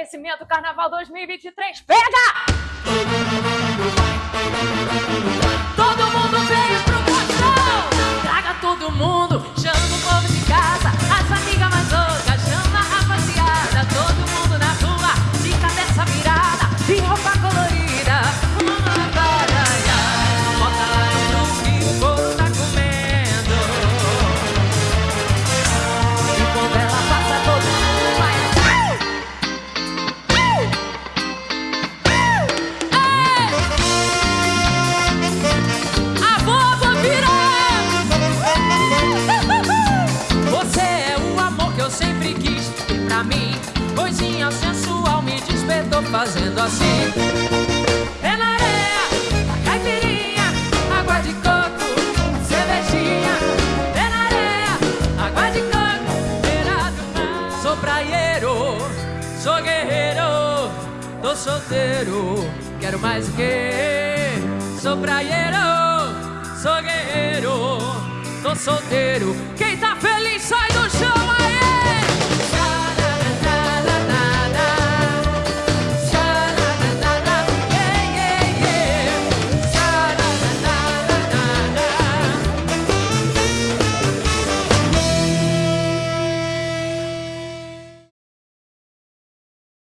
aquecimento Carnaval 2023. Pega! Fazendo assim É na areia, caipirinha, água de coco, cervejinha É na areia, água de coco, beira Sou praieiro, sou guerreiro, tô solteiro Quero mais o quê? Sou praieiro, sou guerreiro, tô solteiro. Quem